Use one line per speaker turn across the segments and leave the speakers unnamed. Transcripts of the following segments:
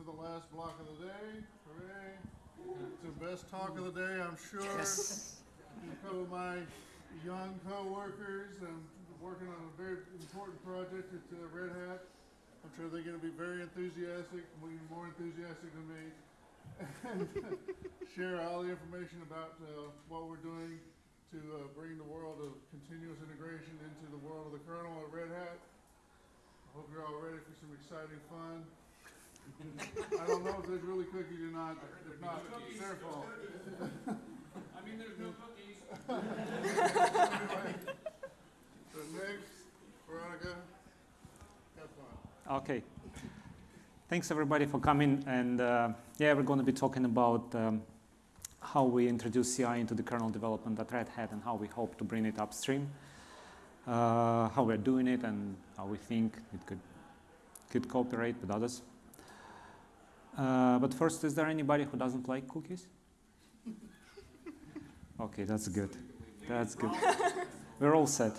to the last block of the day. Hooray. It's the best talk of the day, I'm sure.
Yes.
My young co-workers, I'm working on a very important project at uh, Red Hat. I'm sure they're gonna be very enthusiastic, even more enthusiastic than me. And share all the information about, uh, what we're doing to, uh, bring the world of continuous integration into the world of the kernel at Red Hat. I hope you're all ready for some exciting fun. I don't know if there's really cookies or not, if not, it's their fault.
I mean, there's no cookies.
So next, Veronica, have fun.
Okay. Thanks everybody for coming. And uh, yeah, we're going to be talking about um, how we introduce CI into the kernel development at Red Hat and how we hope to bring it upstream. Uh, how we're doing it and how we think it could could cooperate with others. Uh, but first, is there anybody who doesn't like cookies? Okay, that's good. That's good. We're all set.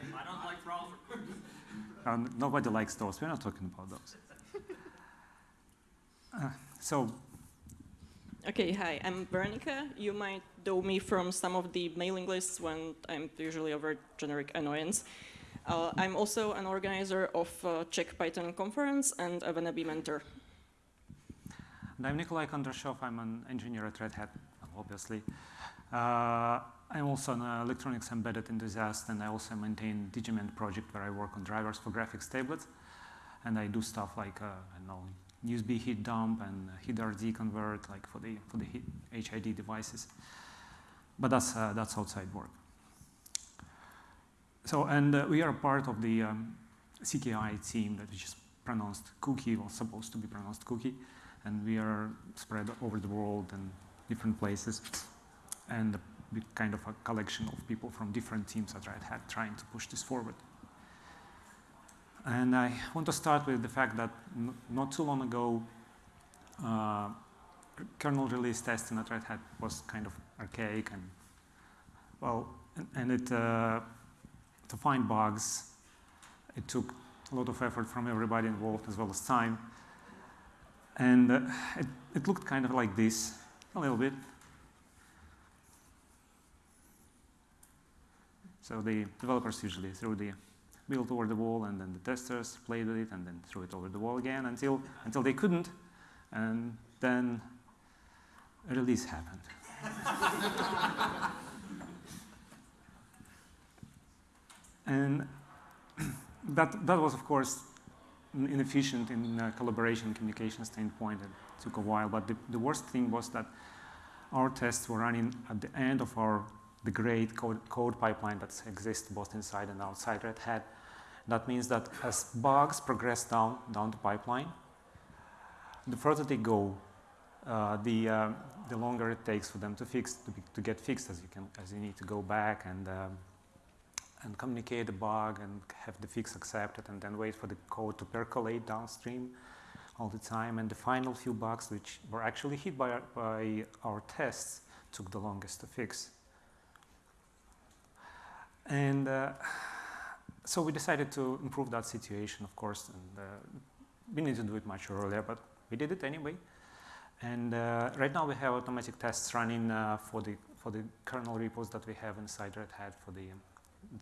I don't like browser.
Um, nobody likes those. We're not talking about those. Uh, so,
Okay, hi, I'm Veronica. You might know me from some of the mailing lists when I'm usually a very generic annoyance. Uh, I'm also an organizer of uh, Czech Python conference and a Venabi mentor.
And I'm Nikolai Kondrashov. I'm an engineer at Red Hat, obviously. Uh, I'm also an electronics embedded enthusiast, and I also maintain DIGImend project where I work on drivers for graphics tablets. And I do stuff like, uh, I know, usbhid-dump and hidrd-convert, like for the, for the HID devices. But that's, uh, that's outside work. So, and uh, we are part of the um, CKI team that is pronounced cookie, or supposed to be pronounced cookie. And we are spread over the world and different places. And kind of a collection of people from different teams at Red Hat trying to push this forward. And I want to start with the fact that not too long ago, uh, kernel release testing at Red Hat was kind of archaic and well, and, and it uh, to find bugs, it took a lot of effort from everybody involved as well as time. And uh, it, it looked kind of like this, a little bit. So the developers usually threw the build over the wall and then the testers played with it and then threw it over the wall again until, until they couldn't. And then a release happened. and that, that was, of course, inefficient in uh, collaboration communication standpoint. It took a while, but the, the worst thing was that our tests were running at the end of our the great code, code pipeline that exists both inside and outside Red Hat. That means that as bugs progress down, down the pipeline, the further they go, uh, the, uh, the longer it takes for them to fix, to, to get fixed as you, can, as you need to go back and, um, and communicate the bug and have the fix accepted and then wait for the code to percolate downstream all the time. And the final few bugs which were actually hit by our, by our tests took the longest to fix. And uh, so we decided to improve that situation, of course, and uh, we need to do it much earlier, but we did it anyway. And uh, right now we have automatic tests running uh, for the for the kernel repos that we have inside Red Hat for the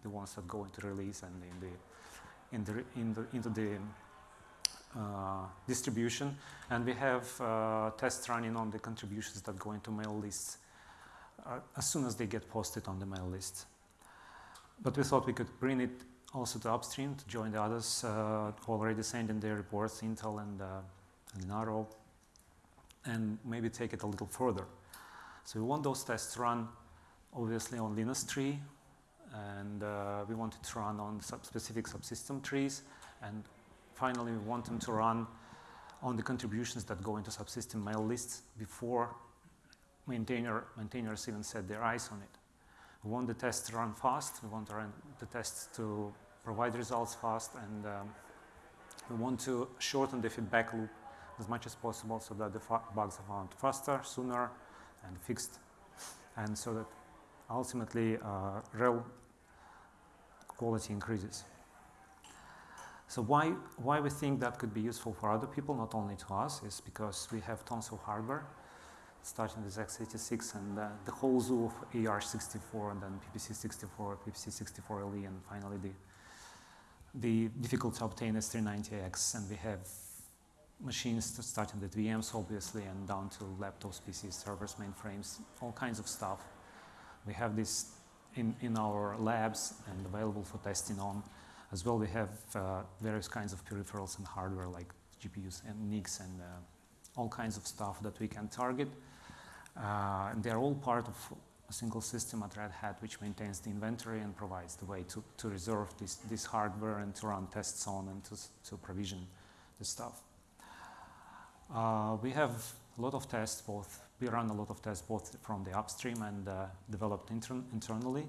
the ones that go into release and in the in the in the into the uh, distribution. And we have uh, tests running on the contributions that go into mail lists as soon as they get posted on the mail list. But we thought we could bring it also to upstream to join the others uh, already sent in their reports, Intel and, uh, and Linaro, and maybe take it a little further. So we want those tests run obviously on Linux tree, and uh, we want it to run on sub specific subsystem trees, and finally we want them to run on the contributions that go into subsystem mail lists before maintainer, maintainers even set their eyes on it. We want the tests to run fast. We want the tests to provide results fast. And um, we want to shorten the feedback loop as much as possible so that the bugs are found faster, sooner, and fixed. And so that ultimately uh, real quality increases. So why, why we think that could be useful for other people, not only to us, is because we have tons of hardware, starting with x86 and uh, the whole zoo of AR64 and then PPC64, PPC64LE, and finally the, the difficult to obtain S390X. And we have machines starting with VMs, obviously, and down to laptops, PCs, servers, mainframes, all kinds of stuff. We have this in, in our labs and available for testing on. As well, we have uh, various kinds of peripherals and hardware like GPUs and NICs and uh, all kinds of stuff that we can target. Uh, and they're all part of a single system at Red Hat which maintains the inventory and provides the way to, to reserve this, this hardware and to run tests on and to, to provision the stuff. Uh, we have a lot of tests, both we run a lot of tests both from the upstream and uh, developed intern- internally.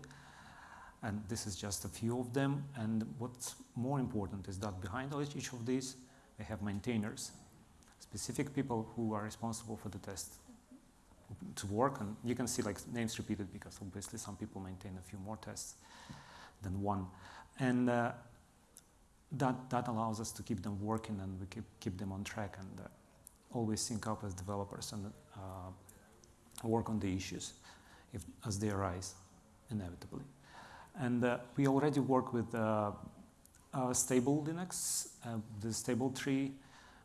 And this is just a few of them. And what's more important is that behind each each of these, we have maintainers, specific people who are responsible for the test to work. And you can see like names repeated because obviously some people maintain a few more tests than one. And uh, that, that allows us to keep them working and we keep, keep them on track and uh, always sync up as developers and uh, work on the issues if, as they arise inevitably. And uh, we already work with uh, stable Linux, the stable tree,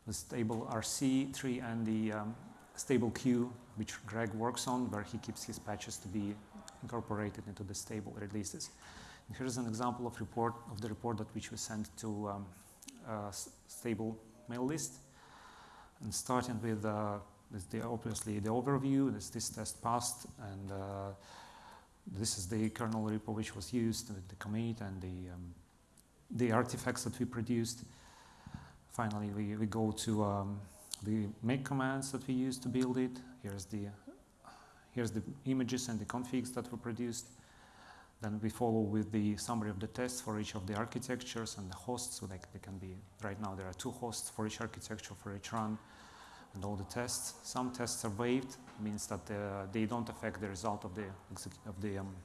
the stable RC tree, and the um, stable queue, which Greg works on, where he keeps his patches to be incorporated into the stable releases. And here's an example of report of the report that which we sent to um, stable mail list. And starting with uh, the obviously the overview, this, this test passed, and uh, this is the kernel repo which was used, with the commit and the um, the artifacts that we produced. Finally, we, we go to um, the make commands that we used to build it. Here's the here's the images and the configs that were produced. Then we follow with the summary of the tests for each of the architectures and the hosts. So like they can be right now there are two hosts for each architecture for each run and all the tests. Some tests are waived, means that uh, they don't affect the result of the of the um,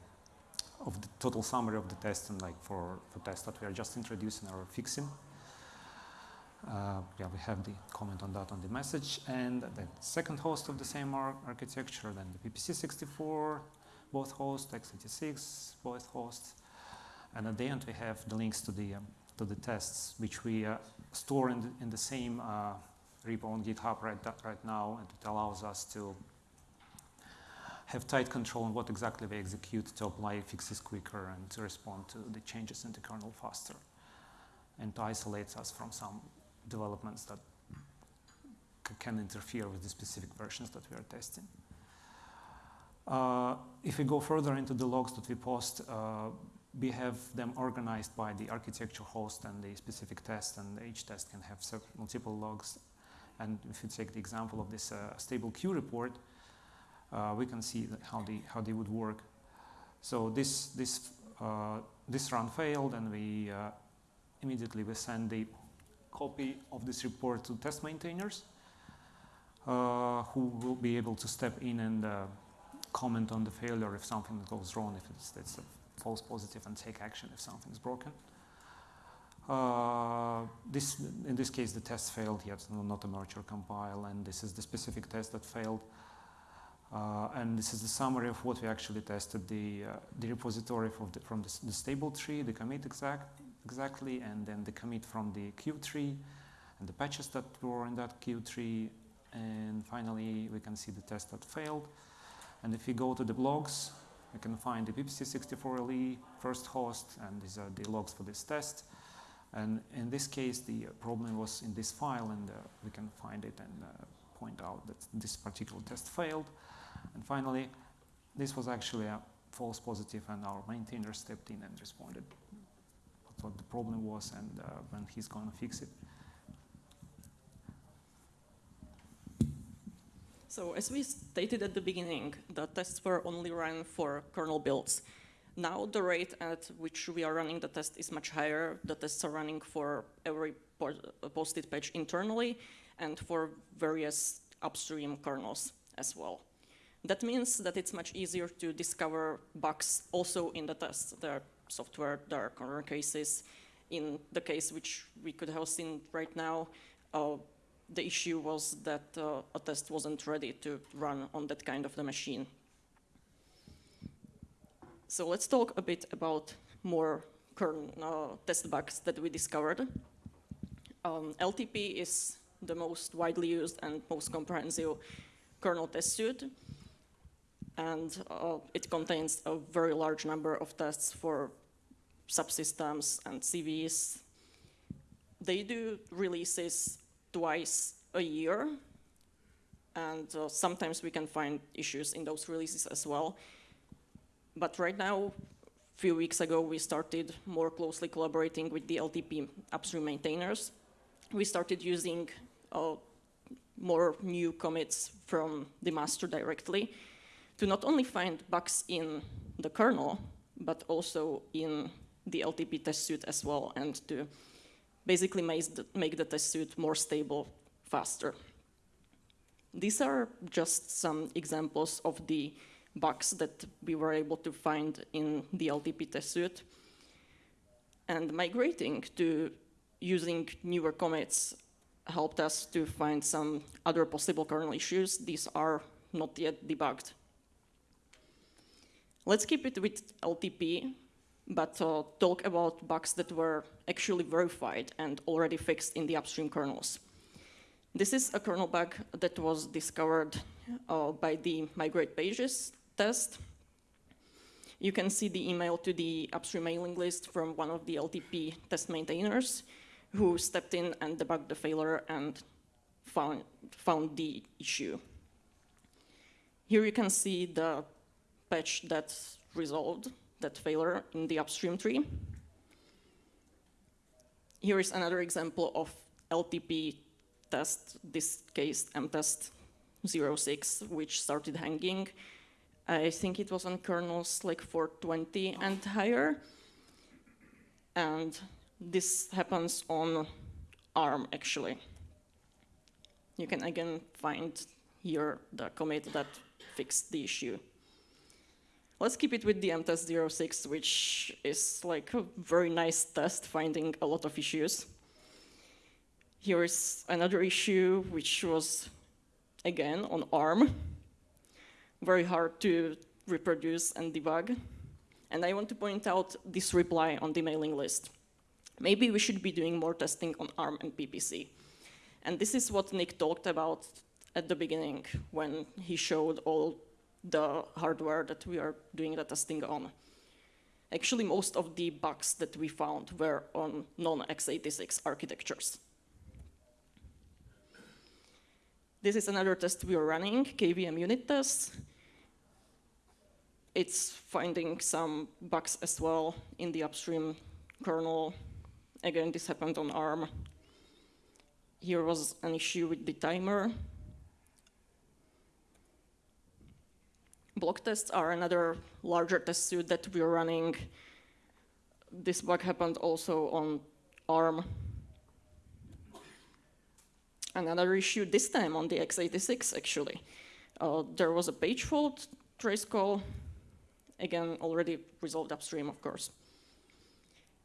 of the total summary of the test and like for, for tests that we are just introducing or fixing. Uh, yeah, we have the comment on that on the message. And the second host of the same ar- architecture, then the PPC64, both hosts, x86, both hosts. And at the end, we have the links to the, um, to the tests, which we uh, store in the, in the same uh, repo on GitHub right, right now, and it allows us to have tight control on what exactly we execute to apply fixes quicker and to respond to the changes in the kernel faster, and isolate us from some developments that can interfere with the specific versions that we are testing. Uh, if we go further into the logs that we post, uh, we have them organized by the architecture host and the specific test, and each test can have multiple logs. And if you take the example of this uh, stable queue report, uh, we can see how they how they would work. So this this uh, this run failed, and we uh, immediately we send the copy of this report to test maintainers, who will be able to step in and comment on the failure if something goes wrong, if it's, it's a false positive, and take action if something's broken. Uh, this, in this case, the test failed, yet no, not a merge or compile, and this is the specific test that failed. Uh, and this is the summary of what we actually tested, the, uh, the repository from the, from the, the stable tree, the commit exact, exactly, and then the commit from the queue tree, and the patches that were in that queue tree, and finally we can see the test that failed. And if we go to the logs, we can find the PPC64LE E first host, and these are the logs for this test. And in this case, the problem was in this file, and uh, we can find it and uh, point out that this particular test failed. And finally, this was actually a false positive, and our maintainer stepped in and responded what the problem was and uh, when he's going to fix it.
So as we stated at the beginning, the tests were only run for kernel builds. Now the rate at which we are running the test is much higher. The tests are running for every posted patch internally and for various upstream kernels as well. That means that it's much easier to discover bugs also in the tests. There are software, there are corner cases, in the case which we could have seen right now, uh, the issue was that uh, a test wasn't ready to run on that kind of the machine. So let's talk a bit about more kernel uh, test bugs that we discovered. Um, LTP is the most widely used and most comprehensive kernel test suite, and uh, it contains a very large number of tests for subsystems and CVEs. They do releases twice a year, and uh, sometimes we can find issues in those releases as well. But right now, a few weeks ago, we started more closely collaborating with the LTP upstream maintainers. We started using uh, more new commits from the master directly to not only find bugs in the kernel, but also in the LTP test suite as well, and to basically the, make the test suite more stable faster. These are just some examples of the bugs that we were able to find in the LTP test suite. And migrating to using newer commits helped us to find some other possible kernel issues. These are not yet debugged. Let's keep it with LTP, but uh, talk about bugs that were actually verified and already fixed in the upstream kernels. This is a kernel bug that was discovered uh, by the migrate pages test. You can see the email to the upstream mailing list from one of the LTP test maintainers who stepped in and debugged the failure and found, found the issue. Here you can see the patch that resolved that failure in the upstream tree. Here is another example of LTP test, this case mtest 06, which started hanging. I think it was on kernels like 420 and higher. And this happens on ARM, actually. You can again find here the commit that fixed the issue. Let's keep it with the mtest 06, which is like a very nice test, finding a lot of issues. Here is another issue, which was, again, on ARM. Very hard to reproduce and debug. And I want to point out this reply on the mailing list. Maybe we should be doing more testing on ARM and PPC. And this is what Nick talked about at the beginning when he showed all the hardware that we are doing the testing on. Actually, most of the bugs that we found were on non-x86 architectures. This is another test we are running, KVM unit test. It's finding some bugs as well in the upstream kernel. Again, this happened on ARM. Here was an issue with the timer. Block tests are another larger test suite that we're running. This bug happened also on ARM. Another issue this time on the x86 actually. Uh, there was a page fault trace call, again already resolved upstream of course.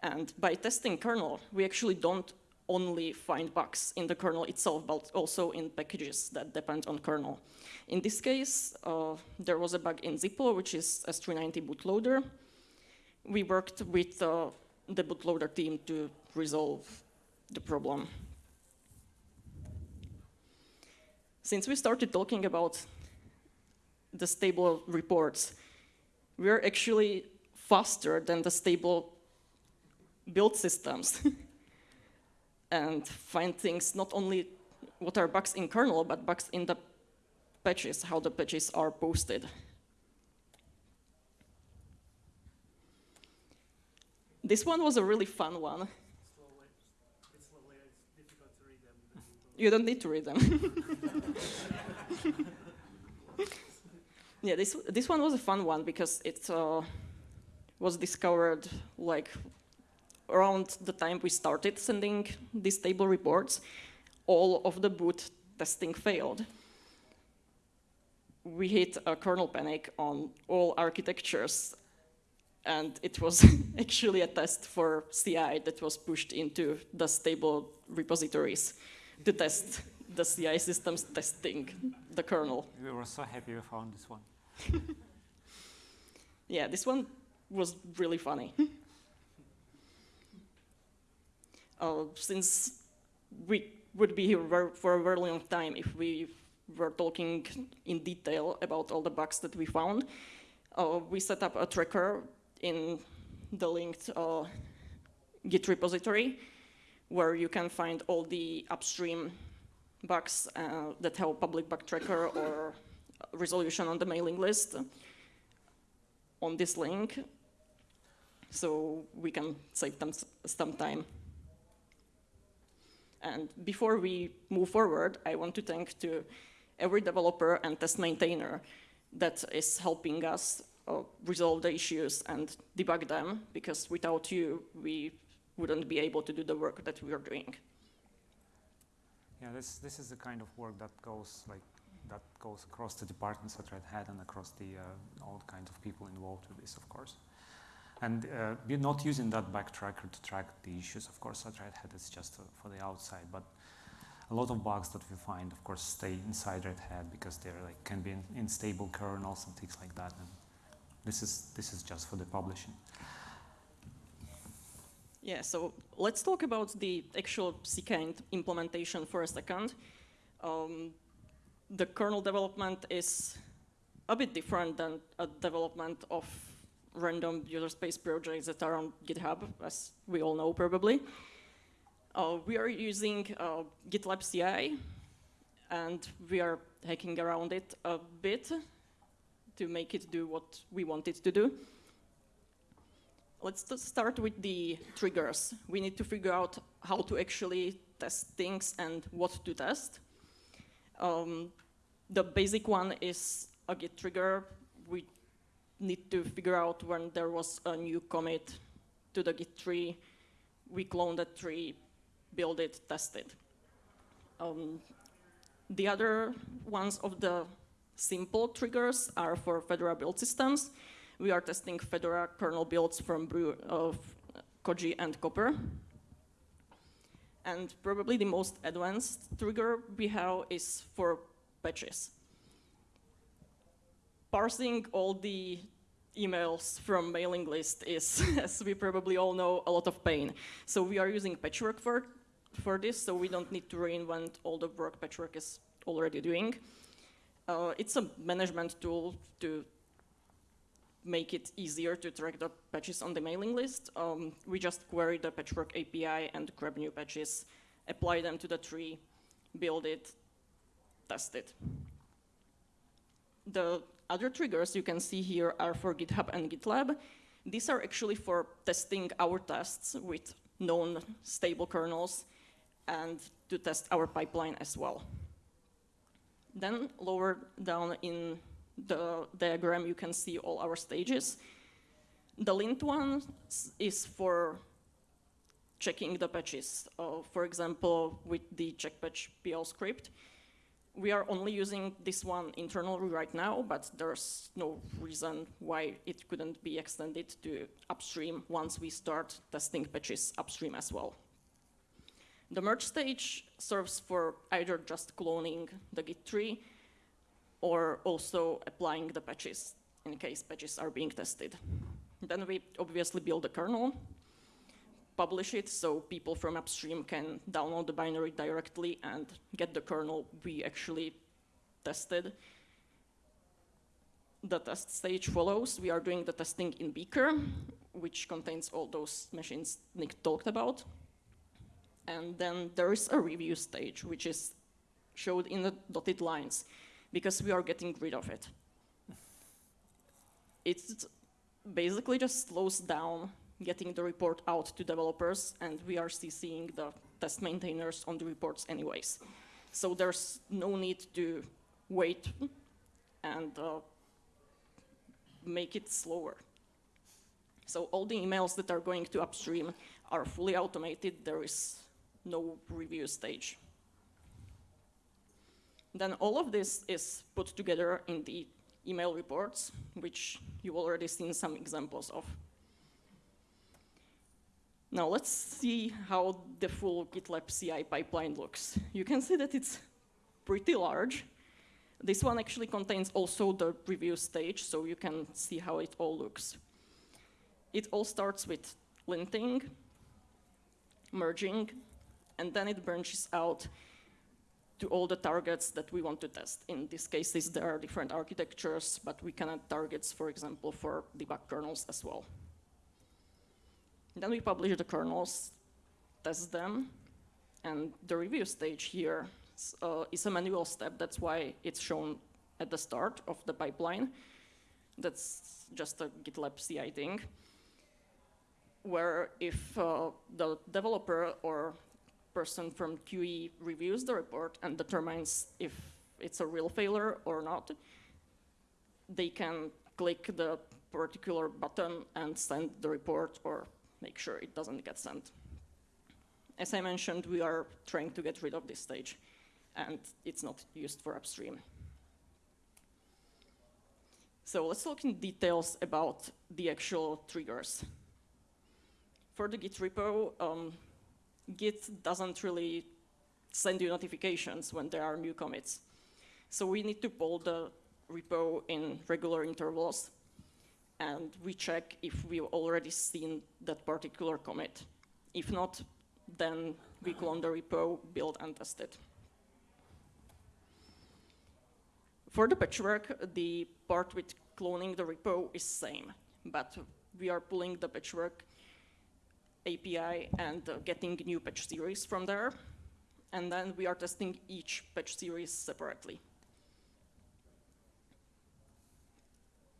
And by testing kernel, we actually don't only find bugs in the kernel itself, but also in packages that depend on kernel. In this case, uh, there was a bug in zipl, which is S390 bootloader. We worked with uh, the bootloader team to resolve the problem. Since we started talking about the stable reports, we're actually faster than the stable build systems and find things not only what are bugs in kernel, but bugs in the patches, how the patches are posted. This one was a really fun one. You don't need to read them. yeah, this this one was a fun one because it uh, was discovered like around the time we started sending these stable reports. All of the boot testing failed. We hit a kernel panic on all architectures, and it was actually a test for CI that was pushed into the stable repositories to test the CI systems testing the kernel.
We were so happy we found this one.
Yeah, this one was really funny. uh, since we would be here for a very long time if we were talking in detail about all the bugs that we found, uh, we set up a tracker in the linked uh, Git repository where you can find all the upstream bugs uh, that have public bug tracker or resolution on the mailing list on this link so we can save them some time. And before we move forward, I want to thank to every developer and test maintainer that is helping us uh, resolve the issues and debug them, because without you, we wouldn't be able to do the work that we are doing.
Yeah, this this is the kind of work that goes like that goes across the departments at Red Hat and across the uh, all kinds of people involved with this, of course. And uh, we're not using that backtracker to track the issues, of course. At Red Hat, it's just uh, for the outside, but a lot of bugs that we find, of course, stay inside Red Hat because they're like can be in, in stable kernels and things like that. And this is this is just for the publishing.
Yeah, so let's talk about the actual CKIND implementation for a second. Um, the kernel development is a bit different than a development of random user space projects that are on GitHub, as we all know probably. Uh, we are using uh, GitLab CI, and we are hacking around it a bit to make it do what we want it to do. Let's start with the triggers. We need to figure out how to actually test things and what to test. Um, the basic one is a git trigger. We need to figure out when there was a new commit to the git tree. We clone that tree, build it, test it. Um, the other ones of the simple triggers are for Fedora build systems. We are testing Fedora kernel builds from Brew of Koji and Copr. And probably the most advanced trigger we have is for patches. Parsing all the emails from mailing list is, as we probably all know, a lot of pain. So we are using Patchwork for, for this, so we don't need to reinvent all the work Patchwork is already doing. Uh, it's a management tool to make it easier to track the patches on the mailing list. Um, we just query the Patchwork API and grab new patches, apply them to the tree, build it, test it. The other triggers you can see here are for GitHub and GitLab. These are actually for testing our tests with known stable kernels and to test our pipeline as well. Then lower down in the diagram, you can see all our stages. The lint one is for checking the patches. Uh, for example, with the checkpatch PL script, we are only using this one internally right now, but there's no reason why it couldn't be extended to upstream once we start testing patches upstream as well. The merge stage serves for either just cloning the Git tree or also applying the patches in case patches are being tested. Then we obviously build the kernel, publish it so people from upstream can download the binary directly and get the kernel we actually tested. The test stage follows. We are doing the testing in Beaker, which contains all those machines Nick talked about. And then there is a review stage, which is showed in the dotted lines because we are getting rid of it. It basically just slows down getting the report out to developers, and we are CCing the test maintainers on the reports anyways. So there's no need to wait and uh, make it slower. So all the emails that are going to upstream are fully automated. There is no review stage. Then all of this is put together in the email reports, which you've already seen some examples of Now let's see how the full GitLab CI pipeline looks. You can see that it's pretty large. This one actually contains also the review stage, so you can see how it all looks. It all starts with linting, merging, and then it branches out to all the targets that we want to test. In this case, there are different architectures, but we can add targets, for example, for debug kernels as well. Then we publish the kernels, test them, and the review stage here uh, is a manual step. That's why it's shown at the start of the pipeline. That's just a GitLab CI thing, where if uh, the developer or person from QE reviews the report and determines if it's a real failure or not, they can click the particular button and send the report or make sure it doesn't get sent. As I mentioned, we are trying to get rid of this stage, and it's not used for upstream. So let's look in details about the actual triggers. For the Git repo, um, Git doesn't really send you notifications when there are new commits. So we need to pull the repo in regular intervals, and we check if we've already seen that particular commit. If not, then we clone the repo, build, and test it. For the patchwork, the part with cloning the repo is same, but we are pulling the patchwork API and uh, getting new patch series from there. And then we are testing each patch series separately.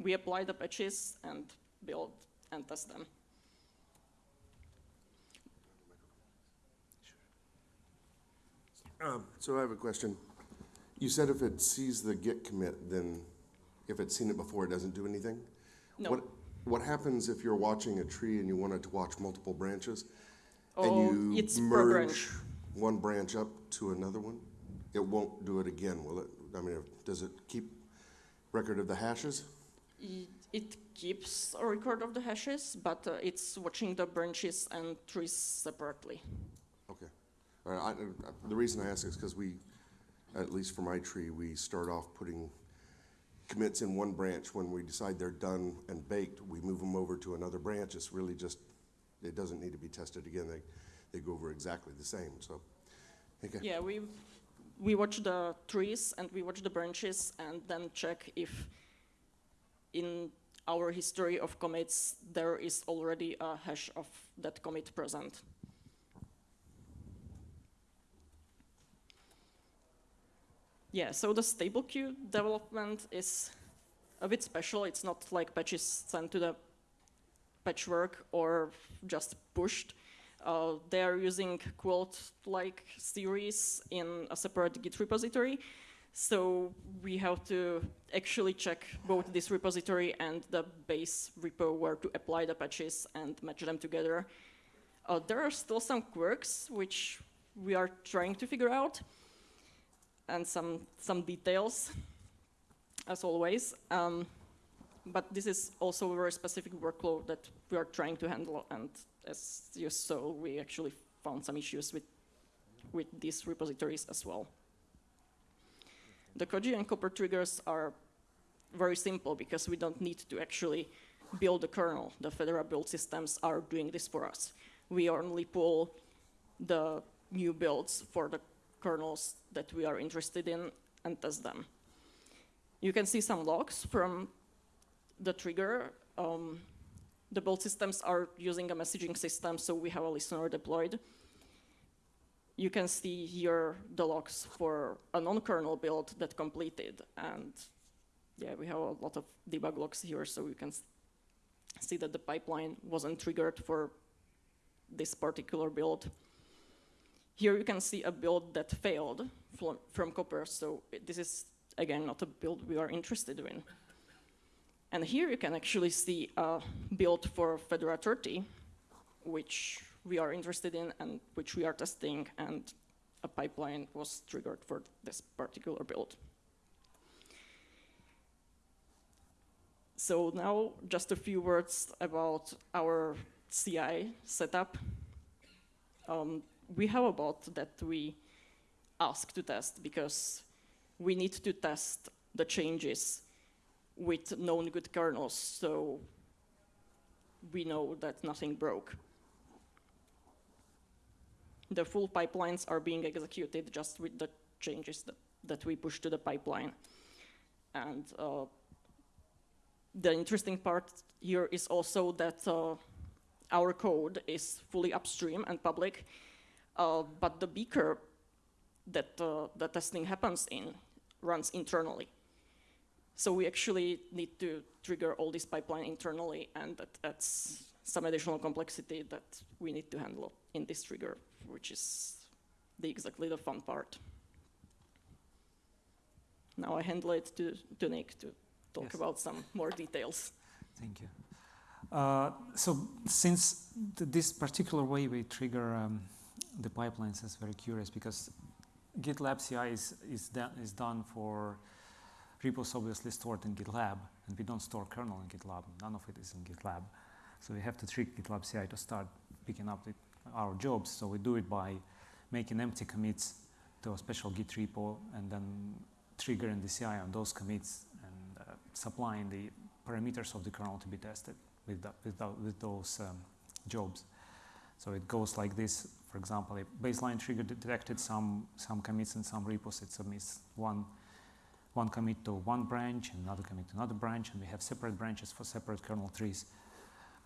We apply the patches and build and test them.
Um, So I have a question. You said if it sees the git commit, then if it's seen it before, it doesn't do anything?
No.
What, what happens if you're watching a tree and you wanted to watch multiple branches?
Oh,
And you
it's
merge
branch.
one branch up to another one? It won't do it again, will it? I mean, does it keep record of the hashes?
It keeps a record of the hashes, but uh, it's watching the branches and trees separately.
Okay. Right, I, I- the reason I ask is because we, at least for my tree, we start off putting commits in one branch. When we decide they're done and baked, we move them over to another branch. It's really just, it doesn't need to be tested again. They, they go over exactly the same, so. Okay.
Yeah, we, we watch the trees and we watch the branches and then check if in our history of commits there is already a hash of that commit present. Yeah, so the stable queue development is a bit special. It's not like patches sent to the patchwork or just pushed. Uh, they are using Quilt-like series in a separate Git repository. So we have to actually check both this repository and the base repo where to apply the patches and match them together. Uh, there are still some quirks which we are trying to figure out and some, some details, as always. Um, but this is also a very specific workload that we are trying to handle, and as you saw, we actually found some issues with, with these repositories as well. The Koji and Copr triggers are very simple because we don't need to actually build the kernel. The Fedora build systems are doing this for us. We only pull the new builds for the kernels that we are interested in and test them. You can see some logs from the trigger. Um, the build systems are using a messaging system, so we have a listener deployed. You can see here the logs for a non-kernel build that completed, and yeah, we have a lot of debug logs here, so you can see that the pipeline wasn't triggered for this particular build. Here you can see a build that failed from, from Copr, so this is, again, not a build we are interested in. And here you can actually see a build for Fedora 30, which we are interested in and which we are testing, and a pipeline was triggered for this particular build. So now just a few words about our CI setup. um, we have a bot that we ask to test because we need to test the changes with known good kernels, so we know that nothing broke. The full pipelines are being executed just with the changes that, that we push to the pipeline. And uh, the interesting part here is also that uh, our code is fully upstream and public, uh, but the beaker that uh, the testing happens in runs internally. So we actually need to trigger all this pipeline internally, and that, that's some additional complexity that we need to handle in this trigger, which is the, exactly the fun part. Now I handle it to, to Nick to talk
Yes.
about some more details.
Thank you. Uh, so since th- this particular way we trigger um, the pipelines is very curious because GitLab CI is, is, is done for repos obviously stored in GitLab and we don't store kernel in GitLab. None of it is in GitLab. So we have to trick GitLab CI to start picking up the, our jobs. So we do it by making empty commits to a special Git repo and then triggering the CI on those commits and uh, supplying the parameters of the kernel to be tested with, with, with those um, jobs. So it goes like this. For example, a baseline trigger detected some, some commits in some repos. It submits one, one commit to one branch and another commit to another branch, and we have separate branches for separate kernel trees.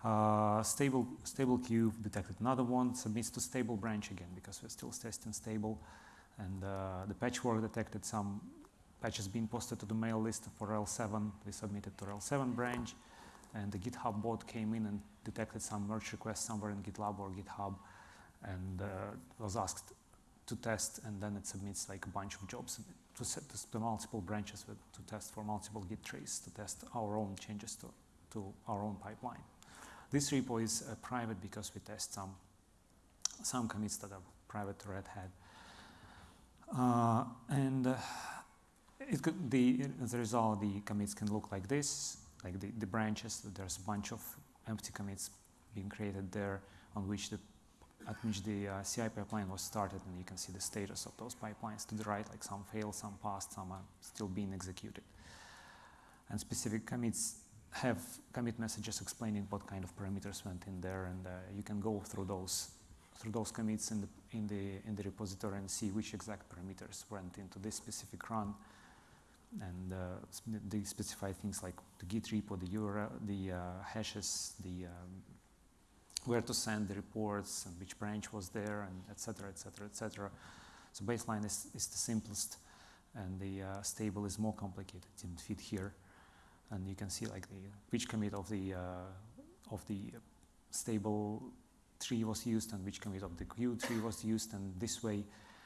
Uh, stable, stable queue detected another one, submits to stable branch again because we're still testing stable. And uh, the patchwork detected some patches being posted to the mail list for L7. We submitted to L7 branch, and the GitHub bot came in and detected some merge request somewhere in GitLab or GitHub, and uh, was asked to test, and then it submits like a bunch of jobs to set this to multiple branches with, to test for multiple Git trees to test our own changes to, to our own pipeline. This repo is uh, private because we test some some commits that are private to Red Hat. Uh, and uh, it could the as a result the commits can look like this like the, the branches there's a bunch of empty commits being created there on which the at which the uh, CI pipeline was started and you can see the status of those pipelines to the right like some failed some passed some are still being executed and specific commits have commit messages explaining what kind of parameters went in there and uh, you can go through those through those commits in the in the in the repository and see which exact parameters went into this specific run and uh, they specify things like the git repo, the URL, the uh, hashes, the um, where to send the reports and which branch was there, and etc. etc. etc. So baseline is, is the simplest, and the uh, stable is more complicated. Didn't fit here, and you can see like the which commit of the uh, of the stable tree was used and which commit of the queue tree was used, and this way,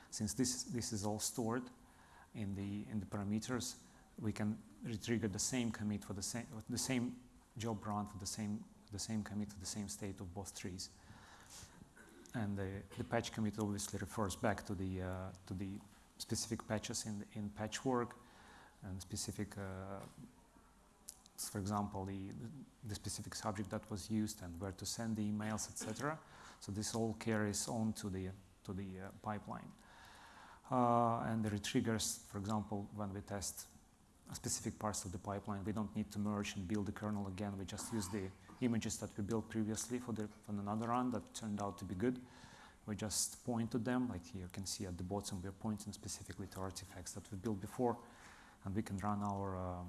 since this this is all stored in the in the parameters, we can retrigger the same commit for the same the same job run for the same the same commit to the same state of both trees. And the, the patch commit obviously refers back to the uh, to the specific patches in in patchwork and specific. Uh, for example, the, the specific subject that was used and where to send the emails, etc. So this all carries on to the to the uh, pipeline uh, and the retriggers, for example, when we test specific parts of the pipeline, we don't need to merge and build the kernel again. We just use the images that we built previously for the for another run that turned out to be good. We just point to them, like you can see at the bottom, we're pointing specifically to artifacts that we built before, and we can run our um,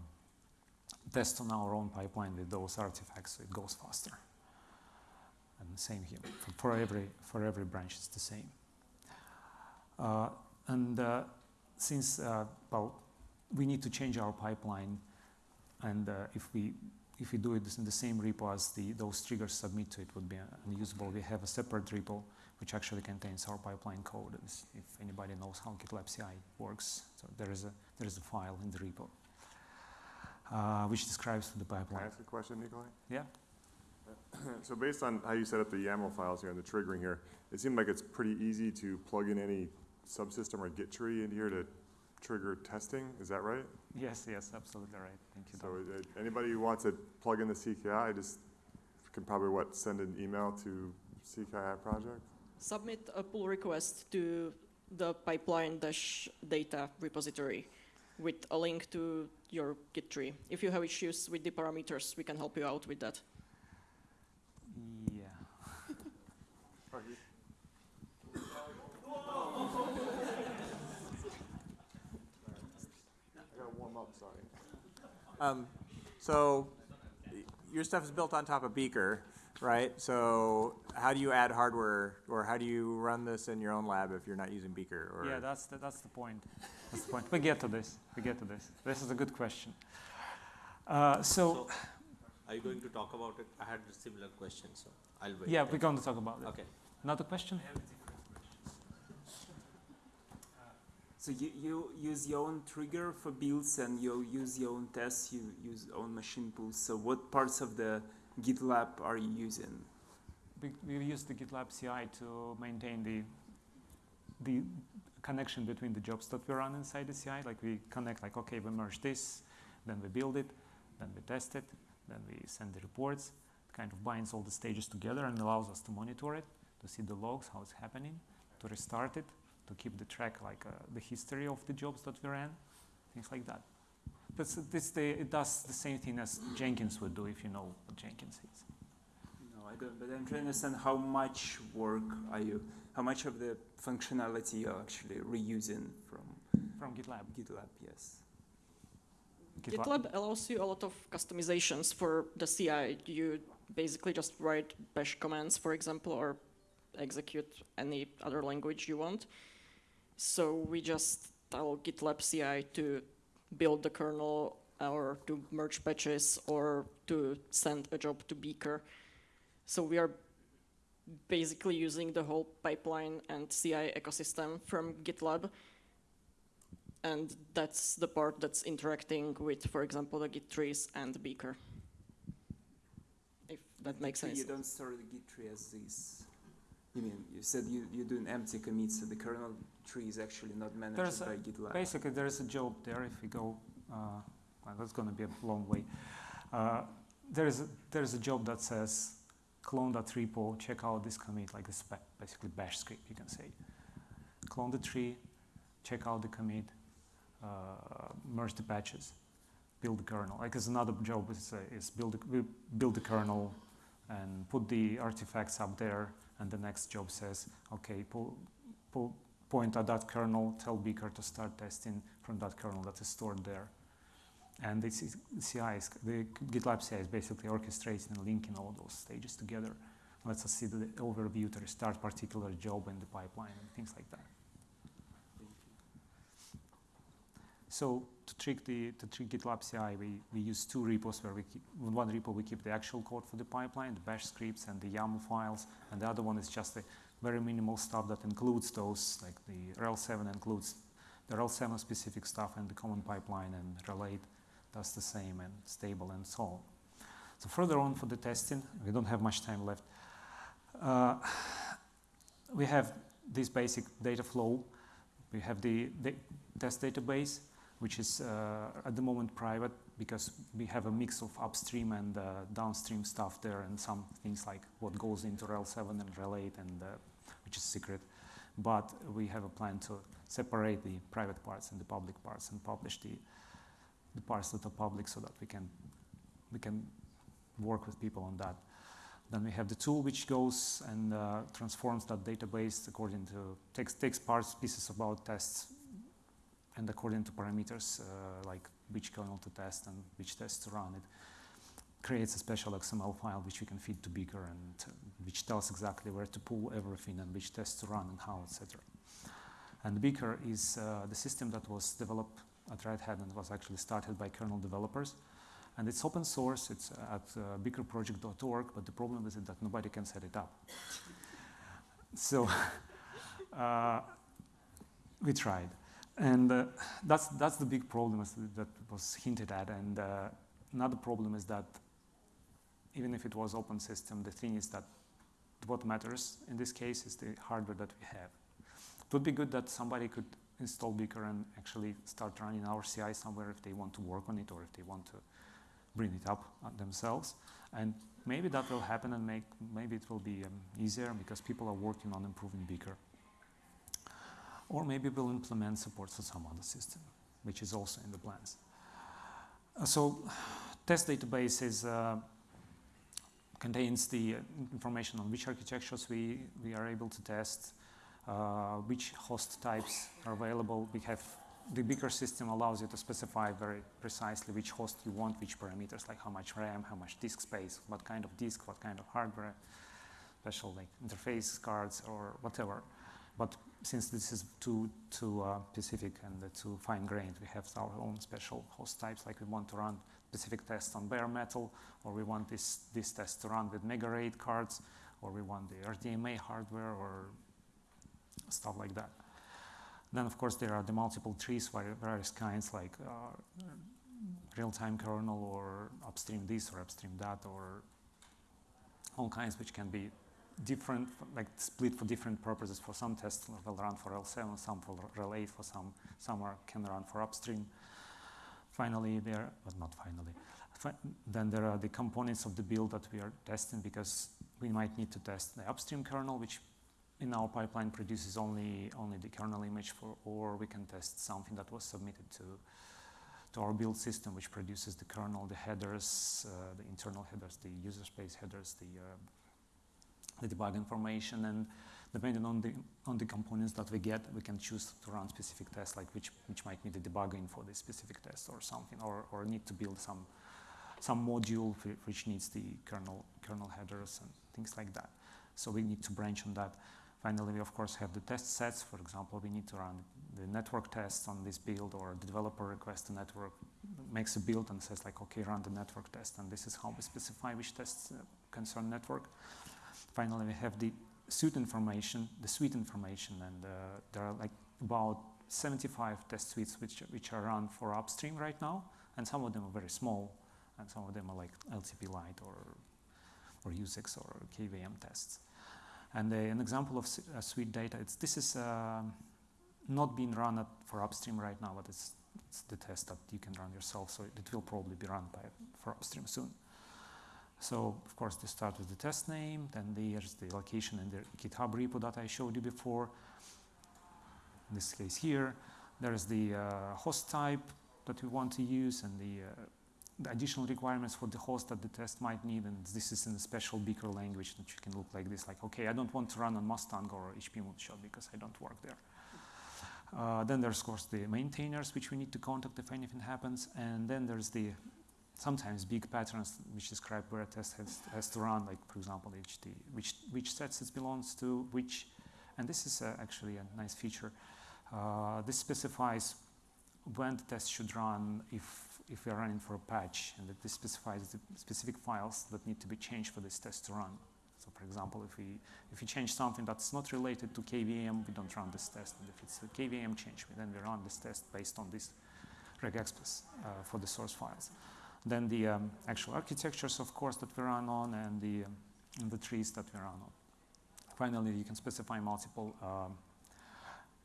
test on our own pipeline with those artifacts, so it goes faster. And same here for, every for every branch, it's the same. Uh, and uh, since, uh, well, we need to change our pipeline, and uh, if we if we do it in the same repo as the those triggers submit to, it would be unusable. We have a separate repo which actually contains our pipeline code. If anybody knows how GitLab CI works, so there is a there is a file in the repo uh, which describes the pipeline.
Can I ask a question, Nikolai?
Yeah.
So based on how you set up the YAML files here and the triggering here, it seemed like it's pretty easy to plug in any subsystem or Git tree in here to trigger testing, is that right?
Yes, yes, absolutely right. Thank you.
So uh, anybody who wants to plug in the CKI, just can probably, what, send an email to CKI project?
submit a pull request to the pipeline dash data repository with a link to your Git tree. If you have issues with the parameters, we can help you out with that.
Yeah.
I gotta warm up, sorry.
Um, so your stuff is built on top of Beaker, right? So how do you add hardware or how do you run this in your own lab if you're not using Beaker? Or
Yeah, that's the, that's the point. That's the point. We get to this. We get to this. This is a good question. Uh, so,
So, are you going to talk about it? I had a similar question, so I'll wait.
yeah, we're going to talk about it.
Okay.
Another question?
So you, you use your own trigger for builds and you use your own tests, you use own machine pools. So what parts of the GitLab are you using?
We, we use the GitLab CI to maintain the the connection between the jobs that we run inside the CI. Like we connect, like okay, we merge this, then we build it, then we test it, then we send the reports. It kind of binds all the stages together and allows us to monitor it, to see the logs, how it's happening, to restart it, to keep the track, like uh, the history of the jobs that we ran, things like that. That's, this the, it does the same thing as Jenkins would do if you know what Jenkins is.
No, I don't, but I'm trying to understand how much work are you, how much of the functionality you're actually reusing from
From GitLab.
GitLab, yes.
GitLab allows you a lot of customizations for the CI. You basically just write bash commands, for example, or execute any other language you want. So we just tell GitLab CI to build the kernel or to merge patches or to send a job to Beaker. So we are basically using the whole pipeline and CI ecosystem from GitLab and that's the part that's interacting with, for example, the Git trees and Beaker. If that makes
So
sense.
you don't store the Git tree as this. You mean, you said you, you do an empty commit, so the kernel tree is actually not managed
There's a-
by GitLab.
Basically, there is a job there. If we go, uh, well, that's going to be a long way. Uh, there is a, there is a job that says clone that repo, check out this commit, like this basically bash script, you can say. Clone the tree, check out the commit, uh, merge the patches, build the kernel. Like, there's another job is, uh, is build build the kernel and put the artifacts up there. And the next job says, okay, pull, pull, point at that kernel, tell Beaker to start testing from that kernel that is stored there. And this is CI, is, the GitLab CI is basically orchestrating and linking all those stages together. Lets us see the overview to restart particular job in the pipeline and things like that. So to trick the to trick GitLab CI, we, we use two repos where we keep in one repo we keep the actual code for the pipeline, the bash scripts and the YAML files, and the other one is just the very minimal stuff that includes those, like the RHEL7 includes the RHEL7 specific stuff and the common pipeline and relate does the same and stable and so on. So further on for the testing, we don't have much time left. Uh, we have this basic data flow. We have the, the test database, which is uh, at the moment private because we have a mix of upstream and uh, downstream stuff there and some things like what goes into RHEL7 and RHEL8 and uh, which is secret. But we have a plan to separate the private parts and the public parts and publish the, the parts that are public so that we can, we can work with people on that. Then we have the tool which goes and uh, transforms that database according to, takes, takes parts, pieces about tests and according to parameters uh, like which kernel to test and which tests to run, it creates a special XML file which we can feed to Beaker and uh, which tells exactly where to pull everything and which tests to run and how, etc. And Beaker is uh, the system that was developed at Red Hat and was actually started by kernel developers. And it's open source, it's at uh, but the problem is that nobody can set it up. so uh, we tried. And uh, that's, that's the big problem that was hinted at. And uh, another problem is that even if it was open system, the thing is that what matters in this case is the hardware that we have. It would be good that somebody could install Beaker and actually start running our CI somewhere if they want to work on it or if they want to bring it up uh, themselves. And maybe that will happen and make, maybe it will be um, easier because people are working on improving Beaker. Or maybe we'll implement support for some other system, which is also in the plans. Uh, so test database is, uh, contains the uh, information on which architectures we, we are able to test, which host types are available. We have the Beaker system allows you to specify very precisely which host you want, which parameters, like how much RAM, how much disk space, what kind of disk, what kind of hardware, special like interface cards or whatever. But since this is too too uh, specific and uh, too fine-grained, we have our own special host types. Like we want to run specific tests on bare metal, or we want this this test to run with Mega RAID cards, or we want the RDMA hardware, or stuff like that. Then, of course, there are the multiple trees, various kinds, like uh, real-time kernel, or upstream this, or upstream that, or all kinds which can be different, like split for different purposes. For some tests will run for L7, some for RHEL 8, for some, some are, can run for upstream. Finally, there, but not finally, fi then there are the components of the build that we are testing because we might need to test the upstream kernel, which in our pipeline produces only, only the kernel image for, or we can test something that was submitted to, to our build system, which produces the kernel, the headers, uh, the internal headers, the user space headers, the, uh, the debug information, and depending on the, on the components that we get, we can choose to run specific tests, like which, which might need the debugging for this specific test or something, or, or need to build some, some module which needs the kernel, kernel headers and things like that. So we need to branch on that. Finally, we of course have the test sets. For example, we need to run the network tests on this build or the developer requests the network, makes a build and says like, okay, run the network test. And this is how we specify which tests uh, concern network. Finally, we have the suite information, the suite information, and uh, there are like about 75 test suites which, which are run for upstream right now, and some of them are very small, and some of them are like LTP Lite or, or USEX or KVM tests. And uh, an example of uh, suite data, it's, this is uh, not being run at, for upstream right now, but it's, it's, the test that you can run yourself, so it will probably be run by, for upstream soon. So, of course, they start with the test name, then there's the location in the GitHub repo that I showed you before. In this case here, there's the uh, host type that we want to use and the uh, the additional requirements for the host that the test might need, and this is in a special Beaker language that you can look like this, like, okay, I don't want to run on Mustang or HP Moonshot because I don't work there. Uh, then there's, of course, the maintainers, which we need to contact if anything happens, and then there's the sometimes big patterns which describe where a test has, has to run, like, for example, HD, which, which sets it belongs to, which, and this is uh, actually a nice feature. Uh, this specifies when the test should run if if we are running for a patch and that this specifies the specific files that need to be changed for this test to run. So for example, if we, if we change something that's not related to KVM, we don't run this test. And if it's a KVM change, then we run this test based on this regexpress uh, for the source files. Then the um, actual architectures, of course, that we run on and the, um, and the trees that we run on. Finally, you can specify multiple um,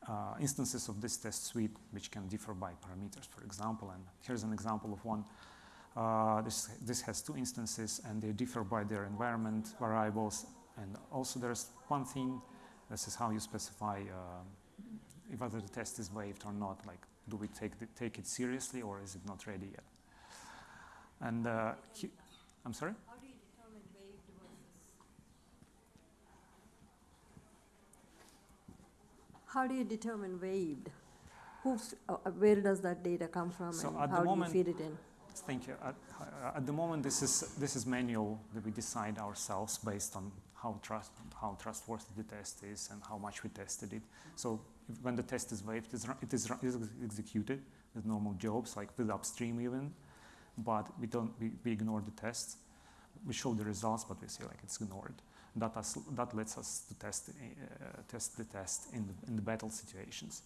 uh, instances of this test suite which can differ by parameters, for example. And here's an example of one. Uh, this, this has two instances and they differ by their environment variables. And also there's one thing, this is how you specify uh, if whether the test is waived or not. Like, do we take, the, take it seriously or is it not ready yet? And uh, he, I'm sorry?
How do you determine waived? Who's, uh, uh, where does that data come from
So
and
at the
how do you feed it in?
Thank you. At, uh, at the moment, this is this is manual that we decide ourselves based on how trust how trustworthy the test is and how much we tested it. So if, when the test is waived, it is, it is executed with normal jobs, like with upstream even, but we don't we, we ignore the tests. We show the results, but we say like it's ignored. That, us, that lets us to test uh, test the test in the, in the battle situations.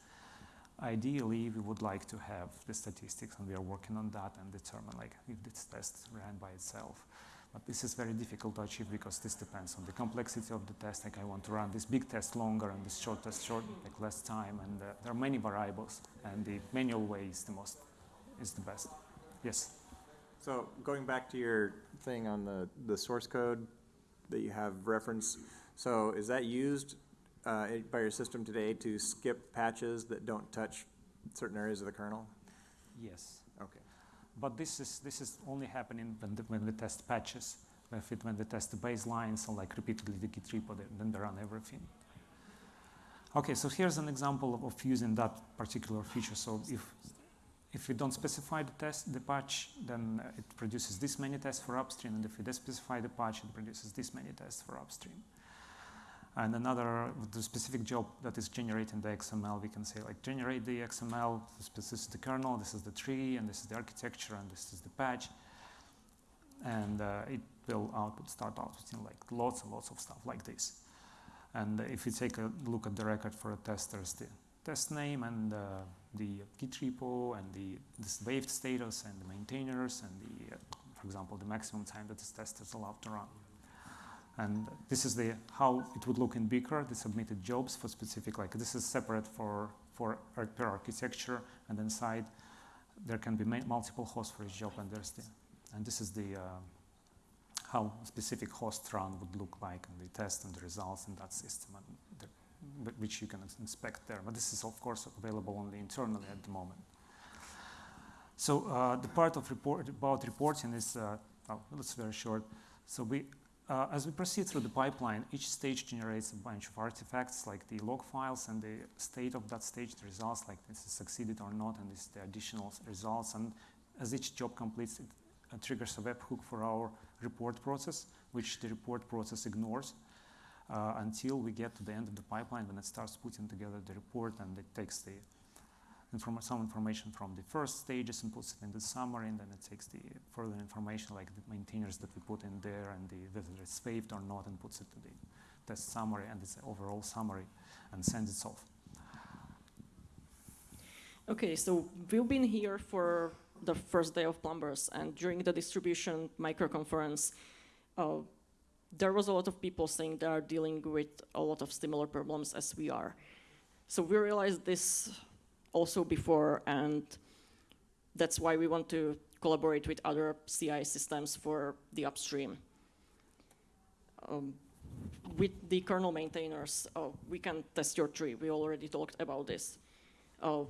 Ideally, we would like to have the statistics, and we are working on that and determine like if this test ran by itself. But this is very difficult to achieve because this depends on the complexity of the test. Like I want to run this big test longer and this short test short, like less time, and uh, there are many variables. And the manual way is the most, is the best. Yes.
So going back to your thing on the, the source code that you have reference, so is that used uh, by your system today to skip patches that don't touch certain areas of the kernel?
Yes.
Okay.
But this is this is only happening when the, when we test patches. If it, when we test the baselines or like repeatedly the Git repo, then- then they run everything. Okay, so here's an example of, of using that particular feature. So if if we don't specify the test, the patch, then uh, it produces this many tests for upstream, and if we specify the patch, it produces this many tests for upstream. And another, the specific job that is generating the XML, we can say like generate the XML, this is the kernel, this is the tree, and this is the architecture, and this is the patch. And uh, it will output, start outputting like lots and lots of stuff like this. And if you take a look at the record for a test, there's the test name and uh, the Git repo and the this waived status and the maintainers and the, uh, for example, the maximum time that this test is allowed to run. And this is the how it would look in Beaker, the submitted jobs for specific, like this is separate for, for per architecture and inside there can be multiple hosts for each job and there's the, and this is the, uh, how specific host run would look like and the test and the results in that system and the, which you can inspect there. But this is of course available only internally at the moment. So uh, the part of report about reporting is, uh, oh, it's very short. So we, uh, as we proceed through the pipeline, each stage generates a bunch of artifacts like the log files and the state of that stage, the results, like this is succeeded or not, and this is the additional results. And as each job completes, it triggers a webhook for our report process, which the report process ignores uh, until we get to the end of the pipeline when it starts putting together the report and it takes the inform- some information from the first stages and puts it in the summary, and then it takes the further information like the maintainers that we put in there and the whether it's saved or not, and puts it to the test summary and its overall summary, and sends it off.
Okay, so we've been here for the first day of Plumbers, and during the distribution micro conference, uh, there was a lot of people saying they are dealing with a lot of similar problems as we are. So we realized this also before, and that's why we want to collaborate with other CI systems for the upstream. Um, with the kernel maintainers, uh, we can test your tree. We already talked about this. Uh,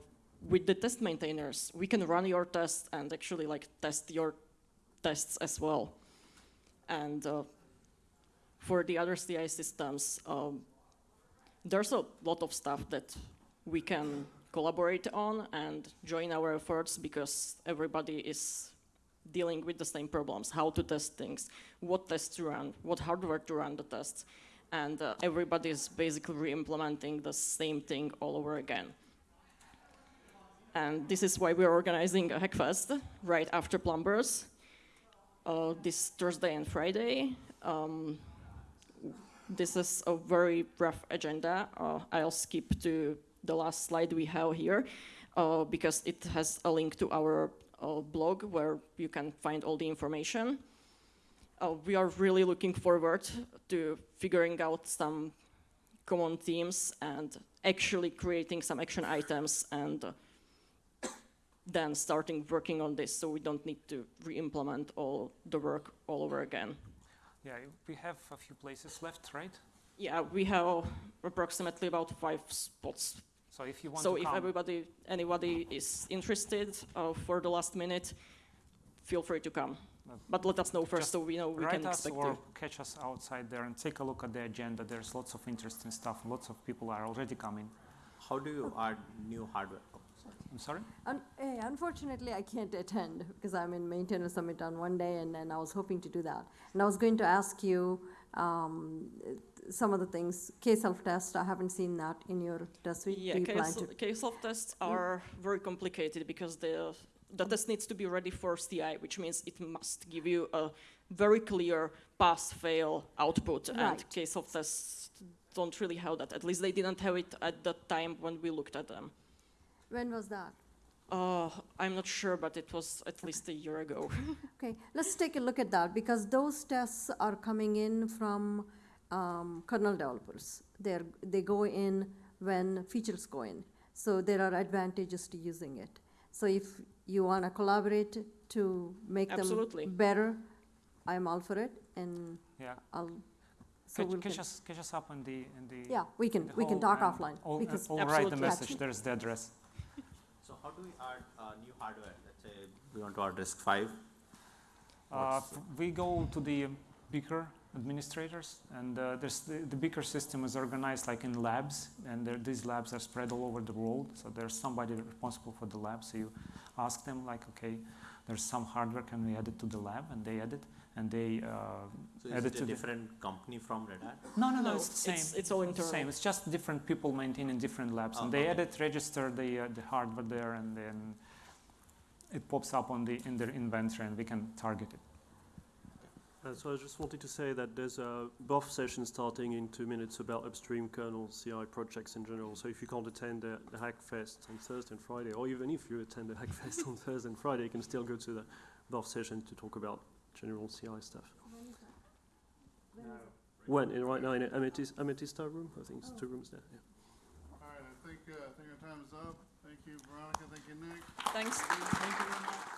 with the test maintainers, we can run your tests and actually like test your tests as well. And uh, for the other CI systems, um, there's a lot of stuff that we can collaborate on and join our efforts because everybody is dealing with the same problems, how to test things, what tests to run, what hardware to run the tests. And uh, everybody is basically re-implementing the same thing all over again. And this is why we're organizing a Hackfest right after Plumbers, uh, this Thursday and Friday. Um, this is a very rough agenda. Uh, I'll skip to the last slide we have here uh, because it has a link to our uh, blog where you can find all the information. Uh, we are really looking forward to figuring out some common themes and actually creating some action items and then starting working on this so we don't need to re-implement all the work all over again.
Yeah, we have a few places left, right?
Yeah, we have approximately about five spots.
So if you want
So
to
if
come,
everybody, anybody is interested uh, for the last minute, feel free to come. But let us know first
just
so we know we
write
can
us
expect
or
you.
catch us outside there and take a look at the agenda. There's lots of interesting stuff. Lots of people are already coming.
How do you add new hardware? Sorry.
I'm sorry?
Un- eh, Unfortunately, I can't attend because I'm in Maintainer Summit on one day and then I was hoping to do that. And I was going to ask you um, some of the things, K-self-test, I haven't seen that in your test suite.
Yeah,
Do you plan
case,
to?
kselftests are very complicated because the, the test needs to be ready for CI, which means it must give you a very clear pass-fail output.
right.
And Right. kselftests don't really have that. At least they didn't have it at the time when we looked at them.
When was that?
Uh, I'm not sure, but it was at least a year ago.
Okay, let's take a look at that because those tests are coming in from um, kernel developers. They're, they go in when features go in. So there are advantages to using it. So if you want to collaborate to make
Absolutely.
them better, I'm all for it, and
Yeah.
I'll. So
Catch,
we'll
catch us, catch us up in the, in the.
Yeah, we can
the
we can talk offline
I'll,
because
I'll write the
Absolutely.
message, there's the address.
How do we add, uh, new hardware? Let's say we want to add RISC five.
Uh, we go to the Beaker administrators, and uh, there's the, the Beaker system is organized like in labs, and there, these labs are spread all over the world. So there's somebody responsible for the lab. So you ask them like, okay, there's some hardware, can we add it to the lab? And they add it, and they uh,
So
add
is
it
it
to
a
the.
different company from Red Hat?
No, no, no,
No,
it's the same.
it's- it's all
the same. It's just different people maintaining different labs,
Oh,
and they
okay.
edit, register the uh, the hardware there, and then it pops up on the in their inventory, and we can target it.
Uh, so I just wanted to say that there's a BOF session starting in two minutes about upstream kernel CI projects in general. So if you can't attend the, the Hackfest on Thursday and Friday, or even if you attend the Hackfest on Thursday and Friday, you can still go to the BOF session to talk about general CI stuff. When? In, right now in Amethyst, Amethysta room? I think it's two rooms there. Yeah.
All right, I think, uh, I think our time is up. Thank you, Veronika, thank you, Nick.
Thanks.